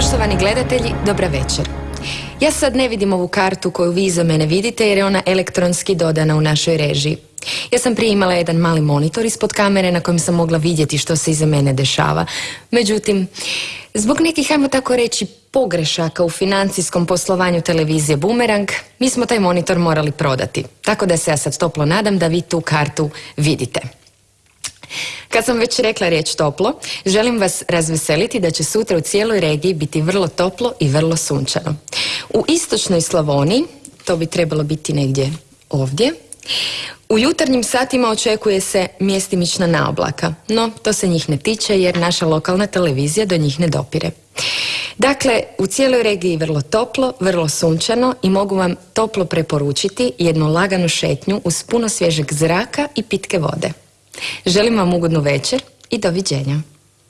Poštovani gledatelji, dobra večer. Ja sad ne vidim ovu kartu koju vi iza mene vidite jer je ona elektronski dodana u našoj režiji. Ja sam prije imala jedan mali monitor ispod kamere na kojem sam mogla vidjeti što se iza mene dešava. Međutim, zbog nekih, ajmo tako reći, pogrešaka u financijskom poslovanju televizije Boomerang, mi smo taj monitor morali prodati. Tako da se ja sad toplo nadam da vi tu kartu vidite. Kad sam već rekla riječ toplo, želim vas razveseliti da će sutra u cijeloj regiji biti vrlo toplo i vrlo sunčano. U istočnoj Slavoniji, to bi trebalo biti negdje ovdje, u jutarnjim satima očekuje se mjestimična naoblaka, no to se njih ne tiče jer naša lokalna televizija do njih ne dopire. Dakle, u cijeloj regiji vrlo toplo, vrlo sunčano i mogu vam toplo preporučiti jednu laganu šetnju uz puno svježeg zraka i pitke vode. Želim vam ugodnu večer i doviđenja.